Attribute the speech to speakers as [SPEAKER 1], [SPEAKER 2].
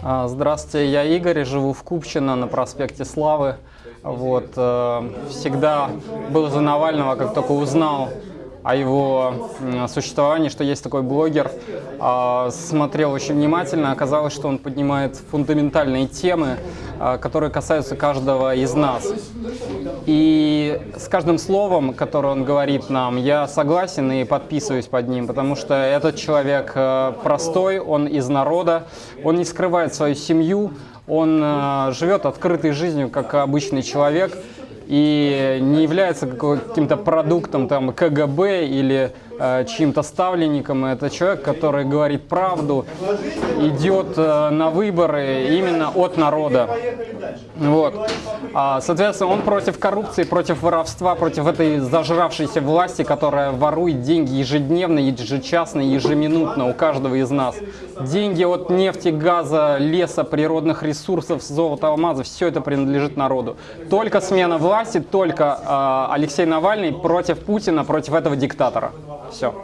[SPEAKER 1] А, Здравствуйте, я Игорь, живу в Купчино на проспекте Славы. Вот, э, всегда был за Навального, как только узнал о его существовании, что есть такой блогер, а, смотрел очень внимательно. Оказалось, что он поднимает фундаментальные темы, а, которые касаются каждого из нас. И с каждым словом, которое он говорит нам, я согласен и подписываюсь под ним, потому что этот человек э, простой, он из народа, он не скрывает свою семью, он живет открытой жизнью, как обычный человек, и не является каким-то продуктом там, КГБ или э, чьим-то ставленником. Это человек, который говорит правду, идет э, на выборы именно от народа. Вот. А, соответственно, он против коррупции, против воровства, против этой зажравшейся власти, которая ворует деньги ежедневно, ежечасно, ежеминутно у каждого из нас. Деньги от нефти, газа, леса, природных ресурсов, золота, алмазов, все это принадлежит народу. Только смена власти, только э, Алексей Навальный против Путина, против этого диктатора. Все.